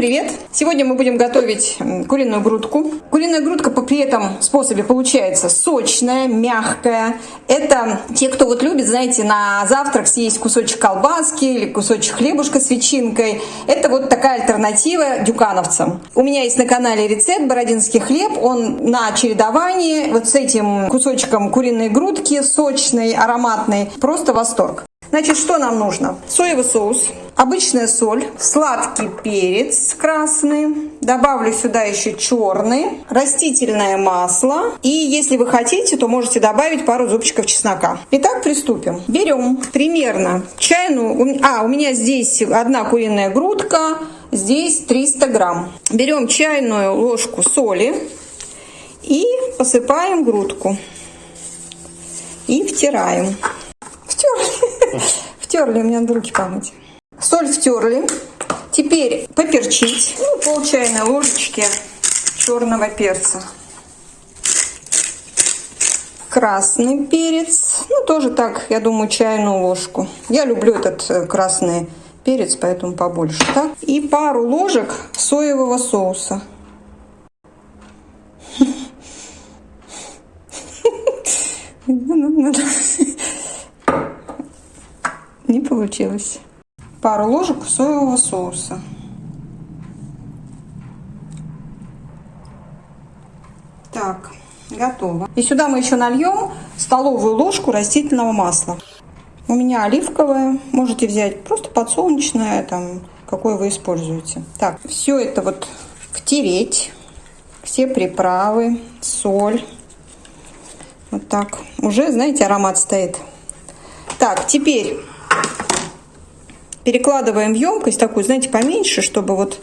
привет! Сегодня мы будем готовить куриную грудку. Куриная грудка при этом способе получается сочная, мягкая. Это те, кто вот любит, знаете, на завтрак съесть кусочек колбаски или кусочек хлебушка с ветчинкой. Это вот такая альтернатива дюкановцам. У меня есть на канале рецепт бородинский хлеб. Он на чередовании вот с этим кусочком куриной грудки, сочной, ароматной. Просто восторг. Значит, что нам нужно? Соевый соус, обычная соль, сладкий перец красный, добавлю сюда еще черный, растительное масло и если вы хотите, то можете добавить пару зубчиков чеснока. Итак, приступим. Берем примерно чайную, а у меня здесь одна куриная грудка, здесь 300 грамм. Берем чайную ложку соли и посыпаем грудку и втираем. Втерли, у меня надо руки помыть. Соль втерли. Теперь поперчить. Ну, пол чайной ложечки черного перца. Красный перец. Ну, тоже так, я думаю, чайную ложку. Я люблю этот э, красный перец, поэтому побольше. Так? И пару ложек соевого соуса. Не получилось. Пару ложек соевого соуса. Так, готово. И сюда мы еще нальем столовую ложку растительного масла. У меня оливковое, можете взять просто подсолнечное, там, какое вы используете. Так, все это вот втереть, все приправы, соль. Вот так. Уже, знаете, аромат стоит. Так, теперь перекладываем в емкость такую, знаете, поменьше, чтобы вот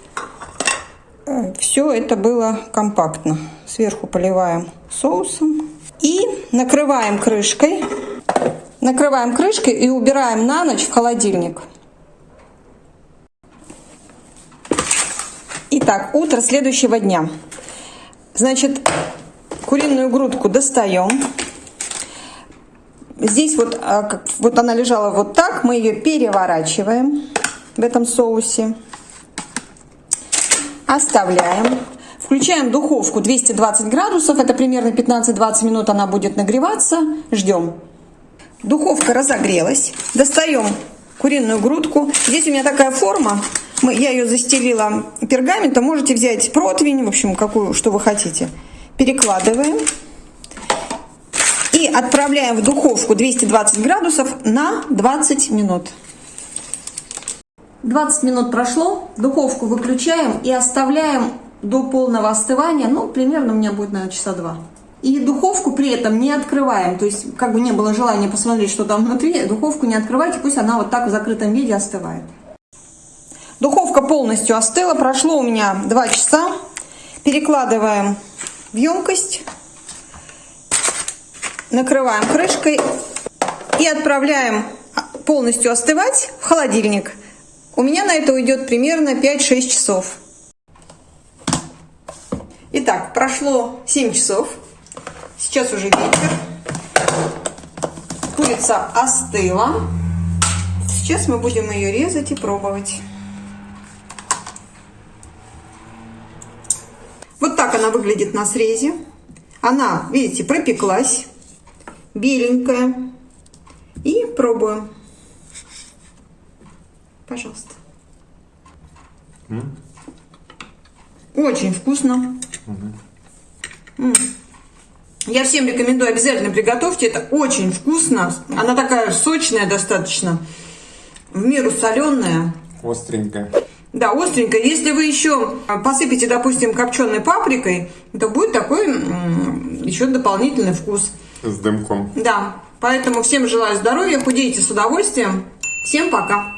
э, все это было компактно. Сверху поливаем соусом и накрываем крышкой. Накрываем крышкой и убираем на ночь в холодильник. Итак, утро следующего дня. Значит, куриную грудку достаем. Здесь вот, а, вот она лежала вот так, мы ее переворачиваем в этом соусе. Оставляем. Включаем духовку 220 градусов, это примерно 15-20 минут она будет нагреваться. Ждем. Духовка разогрелась. Достаем куриную грудку. Здесь у меня такая форма, я ее застелила пергаментом, можете взять противень, в общем, какую, что вы хотите. Перекладываем и отправляем в духовку 220 градусов на 20 минут. 20 минут прошло, духовку выключаем и оставляем до полного остывания, ну, примерно у меня будет, наверное, часа два. И духовку при этом не открываем, то есть, как бы не было желания посмотреть, что там внутри, духовку не открывайте, пусть она вот так в закрытом виде остывает. Духовка полностью остыла, прошло у меня 2 часа. Перекладываем в емкость накрываем крышкой и отправляем полностью остывать в холодильник. У меня на это уйдет примерно 5-6 часов. Итак, прошло 7 часов. Сейчас уже вечер. Курица остыла. Сейчас мы будем ее резать и пробовать. Вот так она выглядит на срезе. Она, видите, пропеклась беленькая. И пробуем. Пожалуйста. Mm. Очень вкусно. Mm -hmm. Я всем рекомендую, обязательно приготовьте. Это очень вкусно. Она такая сочная достаточно. В меру соленая. Остренькая. Да, остренькая. Если вы еще посыпите, допустим, копченой паприкой, то будет такой еще дополнительный вкус. С дымком. Да. Поэтому всем желаю здоровья, худейте с удовольствием. Всем пока.